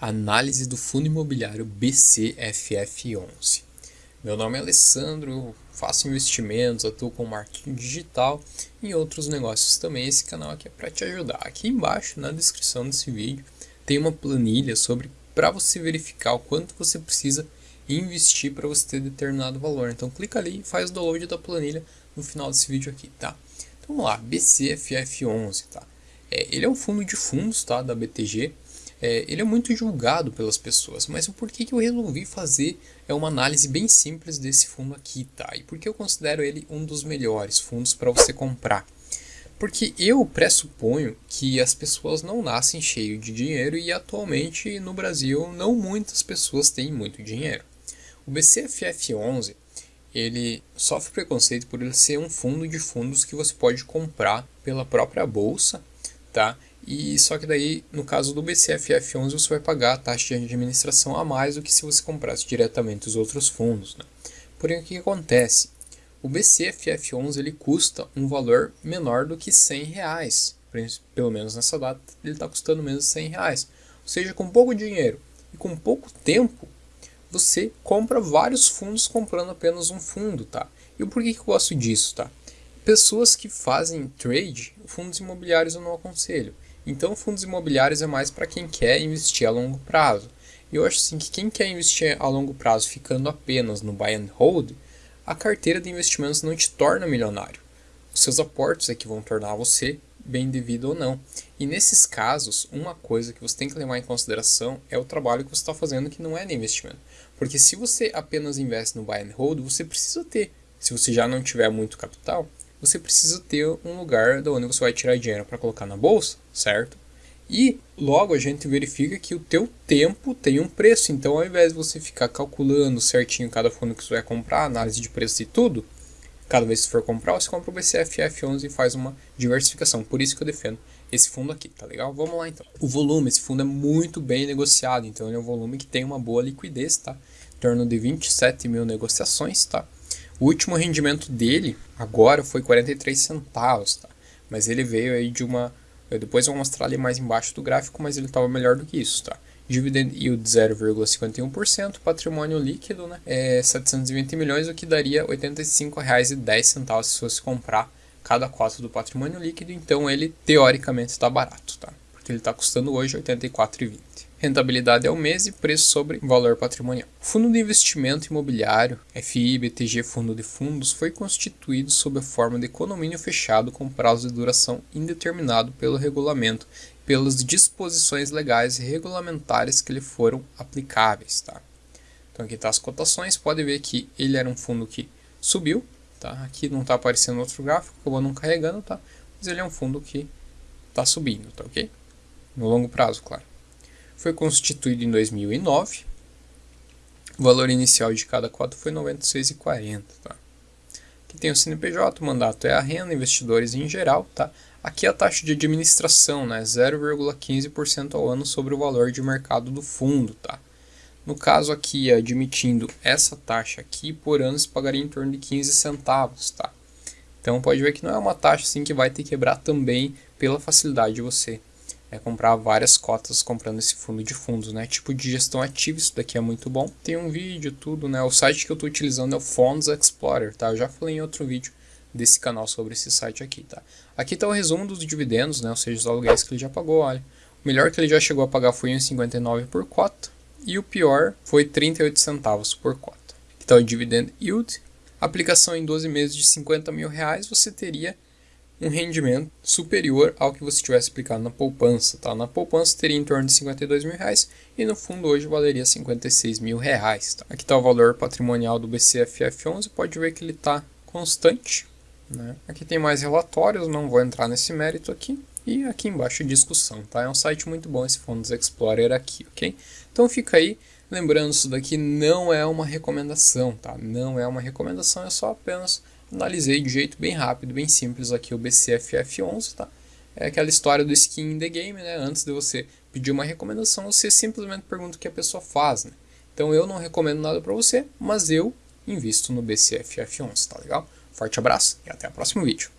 Análise do Fundo Imobiliário BCFF11. Meu nome é Alessandro, faço investimentos, atuo com marketing digital e outros negócios também. Esse canal aqui é para te ajudar. Aqui embaixo, na descrição desse vídeo, tem uma planilha sobre para você verificar o quanto você precisa investir para você ter determinado valor. Então clica ali e faz o download da planilha no final desse vídeo aqui, tá? Então vamos lá, BCFF11, tá? É, ele é um fundo de fundos, tá, da BTG é, ele é muito julgado pelas pessoas, mas o porquê que eu resolvi fazer é uma análise bem simples desse fundo aqui, tá? E por que eu considero ele um dos melhores fundos para você comprar? Porque eu pressuponho que as pessoas não nascem cheio de dinheiro e atualmente no Brasil não muitas pessoas têm muito dinheiro. O BCFF11 ele sofre preconceito por ele ser um fundo de fundos que você pode comprar pela própria bolsa, tá? E só que daí, no caso do BCFF11, você vai pagar a taxa de administração a mais do que se você comprasse diretamente os outros fundos. Né? Porém, o que acontece? O BCFF11 ele custa um valor menor do que 100 reais. Pelo menos nessa data, ele está custando menos de 100 reais. Ou seja, com pouco dinheiro e com pouco tempo, você compra vários fundos comprando apenas um fundo, tá? E o porquê que eu gosto disso, tá? Pessoas que fazem trade, fundos imobiliários eu não aconselho. Então, fundos imobiliários é mais para quem quer investir a longo prazo. E eu acho assim que quem quer investir a longo prazo ficando apenas no buy and hold, a carteira de investimentos não te torna milionário. Os seus aportes é que vão tornar você bem devido ou não. E nesses casos, uma coisa que você tem que levar em consideração é o trabalho que você está fazendo que não é de investimento. Porque se você apenas investe no buy and hold, você precisa ter, se você já não tiver muito capital, você precisa ter um lugar de onde você vai tirar dinheiro para colocar na bolsa, certo? E logo a gente verifica que o teu tempo tem um preço, então ao invés de você ficar calculando certinho cada fundo que você vai comprar, análise de preço e tudo, cada vez que for comprar, você compra o BCFF11 e faz uma diversificação. Por isso que eu defendo esse fundo aqui, tá legal? Vamos lá então. O volume, esse fundo é muito bem negociado, então ele é um volume que tem uma boa liquidez, tá? Em torno de 27 mil negociações, tá? O último rendimento dele agora foi 43 centavos, tá? Mas ele veio aí de uma... Eu depois vou mostrar ali mais embaixo do gráfico, mas ele estava melhor do que isso, tá? Dividend yield 0,51%, patrimônio líquido, né? É 720 milhões, o que daria R$ 85,10 se fosse comprar cada cota do patrimônio líquido, então ele teoricamente está barato, tá? Porque ele está custando hoje R$ 84,20 rentabilidade ao mês e preço sobre valor patrimonial. O Fundo de Investimento Imobiliário, FI, BTG Fundo de Fundos, foi constituído sob a forma de condomínio fechado com prazo de duração indeterminado pelo regulamento, pelas disposições legais e regulamentares que lhe foram aplicáveis. Tá? Então aqui está as cotações, pode ver que ele era um fundo que subiu, tá? aqui não está aparecendo outro gráfico, acabou não carregando, tá? mas ele é um fundo que está subindo, tá ok? No longo prazo, claro. Foi constituído em 2009. O valor inicial de cada cota foi R$ 96,40. Tá? Aqui tem o CNPJ, o mandato é a renda, investidores em geral. Tá? Aqui é a taxa de administração, né? 0,15% ao ano sobre o valor de mercado do fundo. Tá? No caso aqui, admitindo essa taxa aqui, por ano você pagaria em torno de 15 centavos. Tá? Então pode ver que não é uma taxa assim que vai te quebrar também pela facilidade de você é comprar várias cotas comprando esse fundo de fundos, né? Tipo de gestão ativa, isso daqui é muito bom. Tem um vídeo, tudo, né? O site que eu estou utilizando é o Funds Explorer, tá? Eu já falei em outro vídeo desse canal sobre esse site aqui, tá? Aqui está o resumo dos dividendos, né? Ou seja, os aluguéis que ele já pagou, olha. O melhor que ele já chegou a pagar foi 1,59 por cota. E o pior foi 38 centavos por cota. Está o Dividend Yield. Aplicação em 12 meses de 50 mil reais, você teria um rendimento superior ao que você tivesse aplicado na poupança. Tá? Na poupança teria em torno de 52 mil reais e no fundo hoje valeria 56 mil reais. Tá? Aqui está o valor patrimonial do BCFF11, pode ver que ele está constante. Né? Aqui tem mais relatórios, não vou entrar nesse mérito aqui. E aqui embaixo discussão, tá? É um site muito bom esse Fundos Explorer aqui, ok? Então fica aí, lembrando, isso daqui não é uma recomendação, tá? Não é uma recomendação, é só apenas analisei de jeito bem rápido, bem simples aqui o BCFF11, tá? É aquela história do skin in the game, né? Antes de você pedir uma recomendação, você simplesmente pergunta o que a pessoa faz, né? Então eu não recomendo nada para você, mas eu invisto no BCFF11, tá legal? Forte abraço e até o próximo vídeo.